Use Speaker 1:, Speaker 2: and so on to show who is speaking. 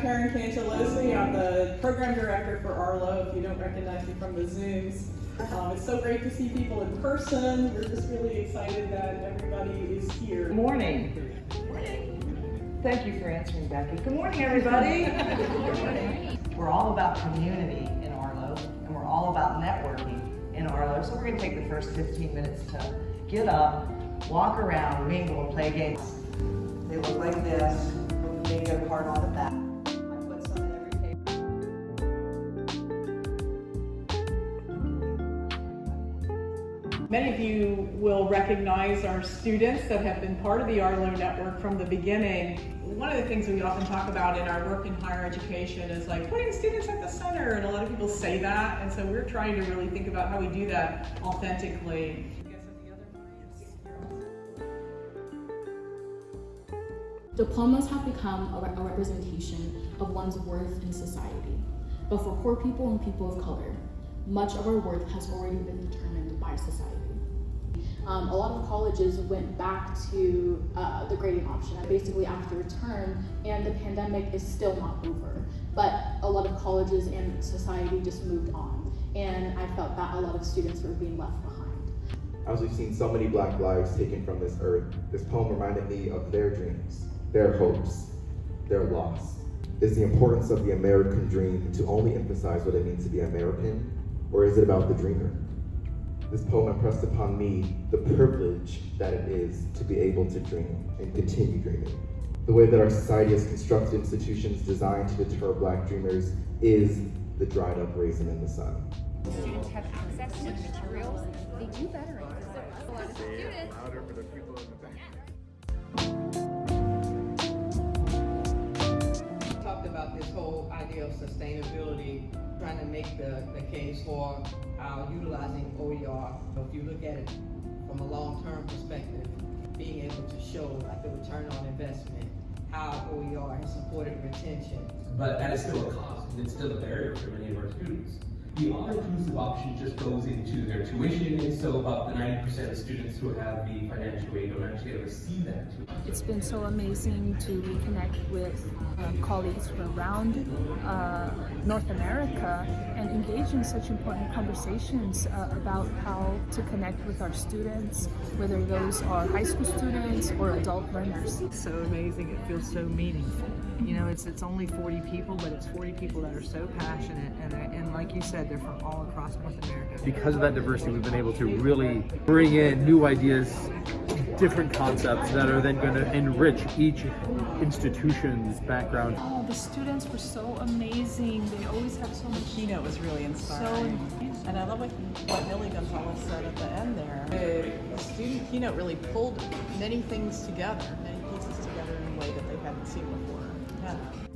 Speaker 1: Karen Cantalozzi. I'm the program director for Arlo, if you don't recognize me from the Zooms. Um, it's so great to see people in person. We're just really excited that everybody is here.
Speaker 2: Good morning. morning. Thank you for answering, Becky. Good morning, everybody. Good morning. We're all about community in Arlo, and we're all about networking in Arlo. So we're going to take the first 15 minutes to get up, walk around, mingle, and play games. They look like this with a bingo card on the back.
Speaker 1: Many of you will recognize our students that have been part of the Arlo network from the beginning. One of the things we often talk about in our work in higher education is like putting students at the center, and a lot of people say that, and so we're trying to really think about how we do that authentically.
Speaker 3: Diplomas have become a, re- a representation of one's worth in society. But for poor people and people of color, much of our worth has already been determined by society. Um, a lot of colleges went back to uh, the grading option basically after a term, and the pandemic is still not over. But a lot of colleges and society just moved on, and I felt that a lot of students were being left behind.
Speaker 4: As we've seen so many black lives taken from this earth, this poem reminded me of their dreams, their hopes, their loss. Is the importance of the American dream to only emphasize what it means to be American, or is it about the dreamer? This poem impressed upon me the privilege that it is to be able to dream and continue dreaming. The way that our society has constructed institutions designed to deter black dreamers is the dried up raisin in the sun.
Speaker 5: students have access to materials, they do better in class.
Speaker 6: Sustainability, trying to make the, the case for uh, utilizing OER. If you look at it from a long-term perspective, being able to show like the return on investment, how OER has supported retention.
Speaker 7: but that is still a cost, and it's still a barrier for many of our students. The all-inclusive option just goes into their tuition, and so about the ninety percent of students who have the financial aid don't actually ever see that.
Speaker 8: It's been so amazing to reconnect with um, colleagues from around uh, North America and engage in such important conversations uh, about how to connect with our students, whether those are high school students or adult learners.
Speaker 9: so amazing. It feels so meaningful. You know, it's it's only 40 people, but it's 40 people that are so passionate, and and like you said, they're from all across North America.
Speaker 10: because of that diversity, we've been able to really bring in new ideas, different concepts that are then going to enrich each institution's background.
Speaker 8: Oh, the students were so amazing. They always have so much.
Speaker 1: The keynote was really inspiring. and I love what, what Millie Gonzalez said at the end there. The, the student keynote really pulled many things together, many pieces together in a way that they hadn't seen before. Yeah.